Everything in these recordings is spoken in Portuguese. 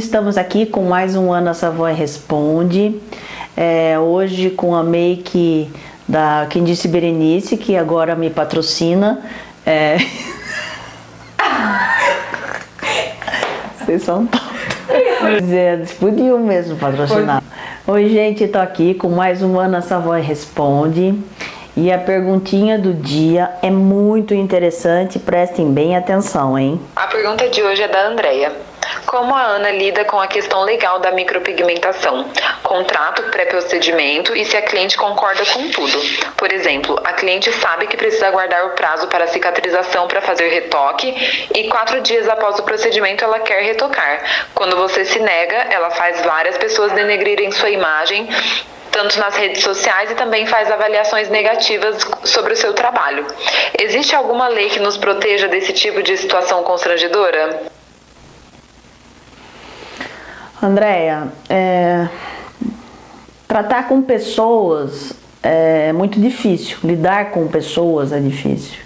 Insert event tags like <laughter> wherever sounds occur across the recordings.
estamos aqui com mais um Ana Savoy Responde. É, hoje com a make da Quem Disse Berenice, que agora me patrocina. É... <laughs> Vocês são todos. Eles podiam mesmo patrocinar. Oi, gente, tô aqui com mais um Ana Savoy Responde. E a perguntinha do dia é muito interessante, prestem bem atenção, hein? A pergunta de hoje é da Andrea. Como a Ana lida com a questão legal da micropigmentação? Contrato, pré-procedimento e se a cliente concorda com tudo. Por exemplo, a cliente sabe que precisa aguardar o prazo para cicatrização para fazer retoque e quatro dias após o procedimento ela quer retocar. Quando você se nega, ela faz várias pessoas denegrirem sua imagem tanto nas redes sociais e também faz avaliações negativas sobre o seu trabalho. Existe alguma lei que nos proteja desse tipo de situação constrangedora? Andréia, é, tratar com pessoas é muito difícil, lidar com pessoas é difícil.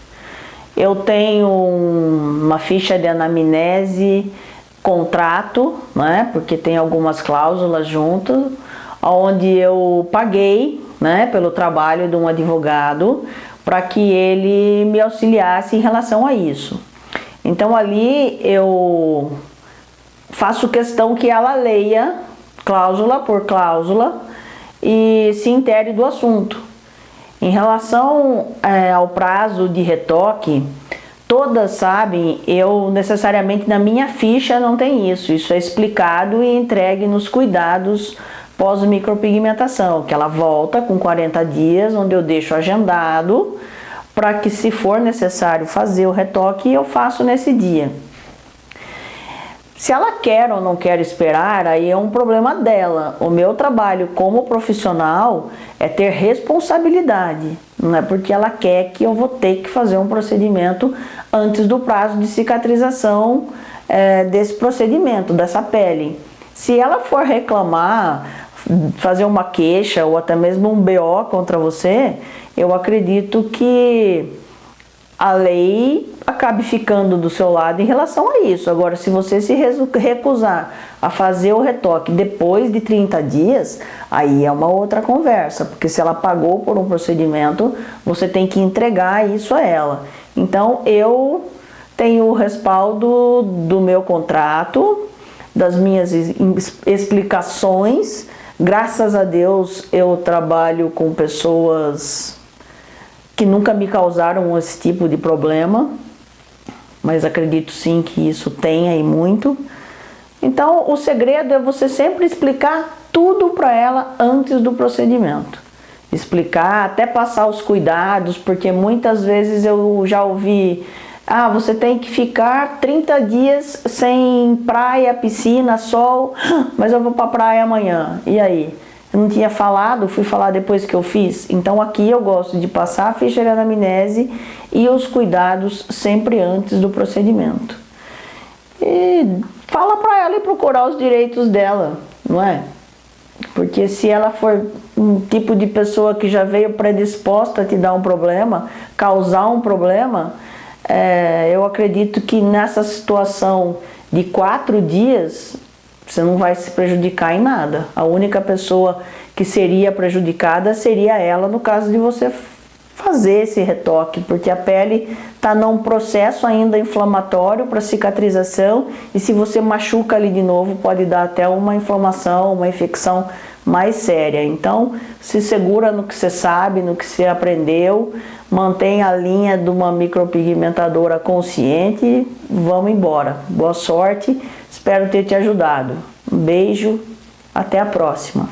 Eu tenho uma ficha de anamnese, contrato, né, porque tem algumas cláusulas junto, onde eu paguei né, pelo trabalho de um advogado para que ele me auxiliasse em relação a isso. Então ali eu faço questão que ela leia cláusula por cláusula e se intere do assunto. Em relação é, ao prazo de retoque, todas sabem, eu necessariamente na minha ficha não tem isso. Isso é explicado e entregue nos cuidados pós-micropigmentação, que ela volta com 40 dias, onde eu deixo agendado, para que se for necessário fazer o retoque, eu faço nesse dia. Se ela quer ou não quer esperar, aí é um problema dela. O meu trabalho como profissional é ter responsabilidade. Não é porque ela quer que eu vou ter que fazer um procedimento antes do prazo de cicatrização é, desse procedimento, dessa pele. Se ela for reclamar, fazer uma queixa ou até mesmo um BO contra você, eu acredito que a lei acabe ficando do seu lado em relação a isso. Agora, se você se recusar a fazer o retoque depois de 30 dias, aí é uma outra conversa, porque se ela pagou por um procedimento, você tem que entregar isso a ela. Então, eu tenho o respaldo do meu contrato, das minhas explicações. Graças a Deus, eu trabalho com pessoas que nunca me causaram esse tipo de problema, mas acredito sim que isso tenha e muito. Então, o segredo é você sempre explicar tudo para ela antes do procedimento. Explicar, até passar os cuidados, porque muitas vezes eu já ouvi ah, você tem que ficar 30 dias sem praia, piscina, sol, <gasps> mas eu vou para praia amanhã. E aí? Eu não tinha falado, fui falar depois que eu fiz. Então aqui eu gosto de passar a ficha de anamnese e os cuidados sempre antes do procedimento. E fala para ela e procurar os direitos dela, não é? Porque se ela for um tipo de pessoa que já veio predisposta a te dar um problema, causar um problema, é, eu acredito que nessa situação de quatro dias, você não vai se prejudicar em nada. A única pessoa que seria prejudicada seria ela no caso de você fazer esse retoque, porque a pele está num processo ainda inflamatório para cicatrização e se você machuca ali de novo pode dar até uma inflamação, uma infecção mais séria. Então, se segura no que você sabe, no que você aprendeu, mantém a linha de uma micropigmentadora consciente e vamos embora. Boa sorte, espero ter te ajudado. Um beijo, até a próxima.